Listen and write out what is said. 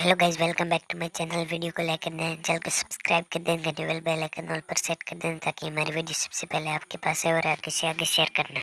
Hello guys welcome back to my channel video को like कर दें चैनल को सब्सक्राइब कर दें घंटे बेल बेल आइकन ऑल पर सेट कर दें ताकि हमारी वीडियो सबसे पहले आपके पास है और आगे से आगे शेयर करना।